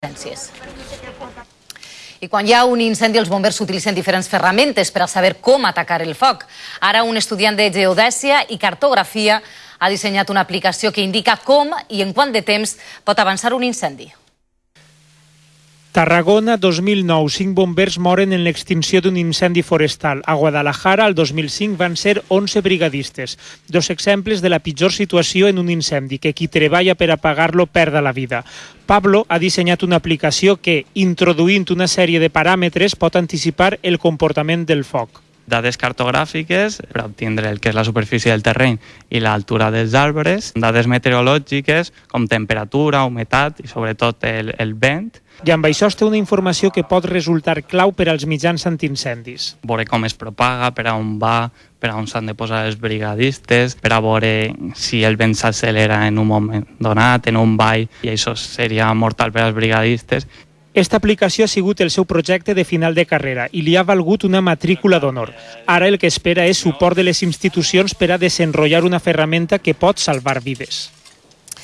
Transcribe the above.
emergències. I quan hi ha un incendi, els bombers utilitzen diferents ferramentes per a saber com atacar el foc. Ara, un estudiant de geodèsia i cartografia ha dissenyat una aplicació que indica com i en quant de temps pot avançar un incendi. Tarragona 2009, cinc bombers moren en l'extinció d'un incendi forestal. A Guadalajara, el 2005, van ser 11 brigadistes. Dos exemples de la pitjor situació en un incendi, que qui treballa per apagar-lo perda la vida. Pablo ha dissenyat una aplicació que, introduint una sèrie de paràmetres, pot anticipar el comportament del foc dades cartogràfiques per obtindre el que és la superfície del terreny i l'altura dels arbres, dades meteorològiques com temperatura, humitat i sobretot el, el vent, i amb això es té una informació que pot resultar clau per als mitjans antiincendis. Veure com es propaga, per a on va, per a on s'han de posar els brigadistes, per a veure si el vent s'accelera en un moment donat, en un ball, i això seria mortal per als brigadistes. Esta aplicació ha sigut el seu projecte de final de carrera i li ha valgut una matrícula d'honor. Ara el que espera és suport de les institucions per a desenrotllar una ferramenta que pot salvar vides.